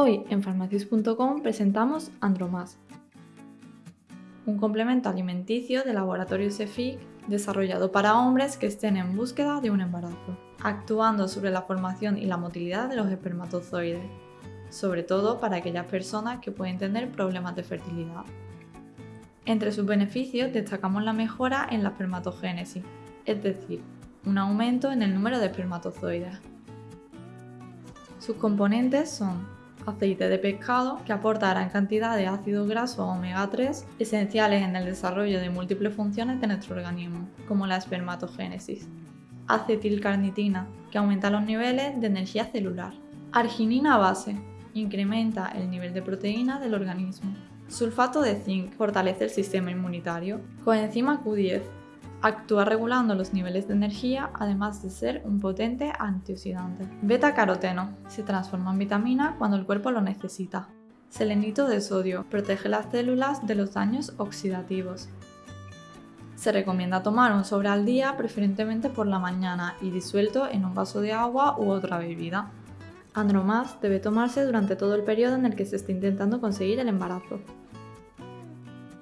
Hoy en farmacias.com presentamos Andromas, un complemento alimenticio de laboratorio Cefic desarrollado para hombres que estén en búsqueda de un embarazo, actuando sobre la formación y la motilidad de los espermatozoides, sobre todo para aquellas personas que pueden tener problemas de fertilidad. Entre sus beneficios destacamos la mejora en la espermatogénesis, es decir, un aumento en el número de espermatozoides. Sus componentes son aceite de pescado que aporta gran cantidad de ácidos grasos omega 3 esenciales en el desarrollo de múltiples funciones de nuestro organismo, como la espermatogénesis. Acetilcarnitina, que aumenta los niveles de energía celular. Arginina base, incrementa el nivel de proteína del organismo. Sulfato de zinc, fortalece el sistema inmunitario. Coenzima Q10, Actúa regulando los niveles de energía, además de ser un potente antioxidante. Beta-caroteno. Se transforma en vitamina cuando el cuerpo lo necesita. Selenito de sodio. Protege las células de los daños oxidativos. Se recomienda tomar un sobre al día, preferentemente por la mañana y disuelto en un vaso de agua u otra bebida. Andromas debe tomarse durante todo el periodo en el que se esté intentando conseguir el embarazo.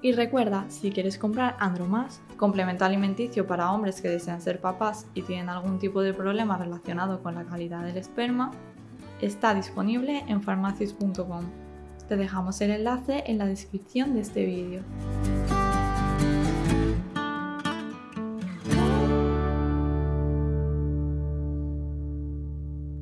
Y recuerda, si quieres comprar Andromas, complemento alimenticio para hombres que desean ser papás y tienen algún tipo de problema relacionado con la calidad del esperma, está disponible en farmacias.com. Te dejamos el enlace en la descripción de este vídeo.